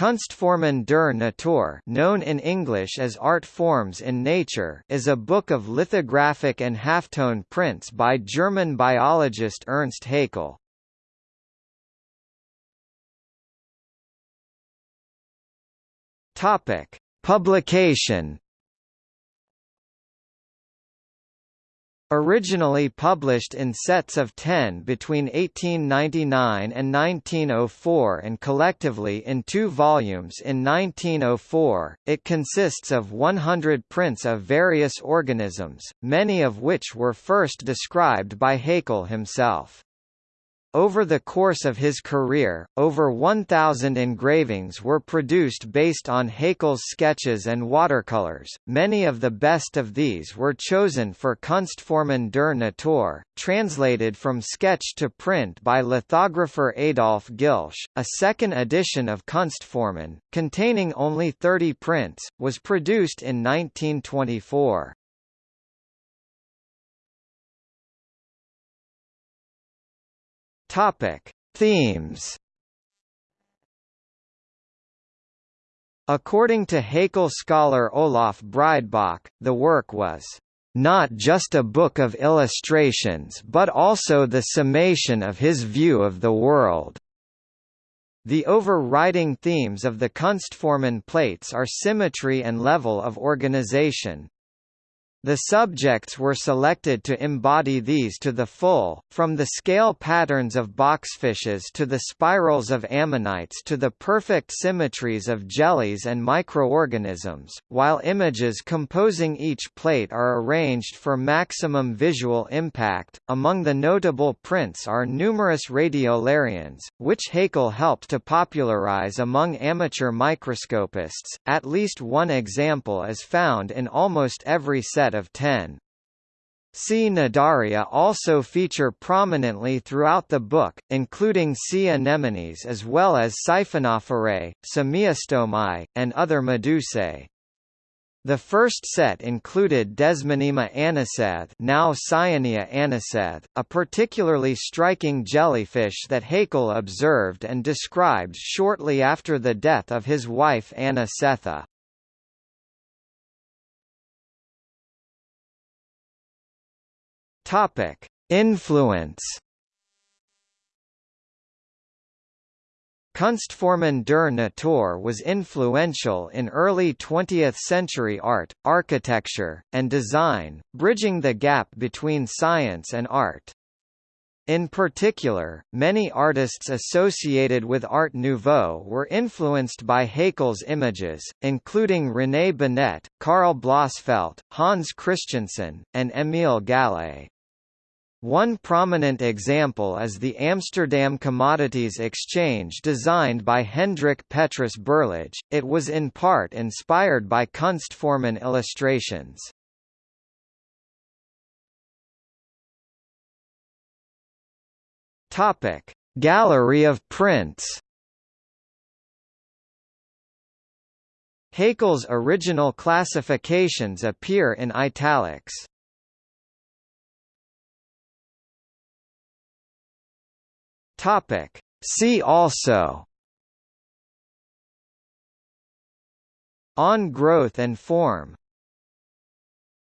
Kunstformen der Natur known in English as Art Forms in Nature is a book of lithographic and halftone prints by German biologist Ernst Haeckel. Publication Originally published in sets of 10 between 1899 and 1904 and collectively in two volumes in 1904, it consists of 100 prints of various organisms, many of which were first described by Haeckel himself. Over the course of his career, over 1,000 engravings were produced based on Haeckel's sketches and watercolors. Many of the best of these were chosen for Kunstformen der Natur, translated from sketch to print by lithographer Adolf Giltsch. A second edition of Kunstformen, containing only 30 prints, was produced in 1924. Topic: Themes. According to Haeckel scholar Olaf Breidbach, the work was not just a book of illustrations but also the summation of his view of the world. The overriding themes of the Kunstformen plates are symmetry and level of organization, the subjects were selected to embody these to the full, from the scale patterns of boxfishes to the spirals of ammonites to the perfect symmetries of jellies and microorganisms, while images composing each plate are arranged for maximum visual impact. Among the notable prints are numerous radiolarians, which Haeckel helped to popularize among amateur microscopists. At least one example is found in almost every set set of ten. C. Cnidaria also feature prominently throughout the book, including sea anemones as well as Siphonophore, Semaeostomae, and other medusae. The first set included Desmonema annasethe now Cyanea annasethe, a particularly striking jellyfish that Haeckel observed and described shortly after the death of his wife Anna Topic: Influence. Kunstformen der Natur was influential in early 20th-century art, architecture, and design, bridging the gap between science and art. In particular, many artists associated with Art Nouveau were influenced by Haeckel's images, including René Binet, Karl Blossfeldt, Hans Christiansen, and Émile Gallé. One prominent example is the Amsterdam Commodities Exchange designed by Hendrik Petrus Berlage, it was in part inspired by Kunstformen illustrations. Gallery of prints Haeckel's original classifications appear in italics. Topic. See also On growth and form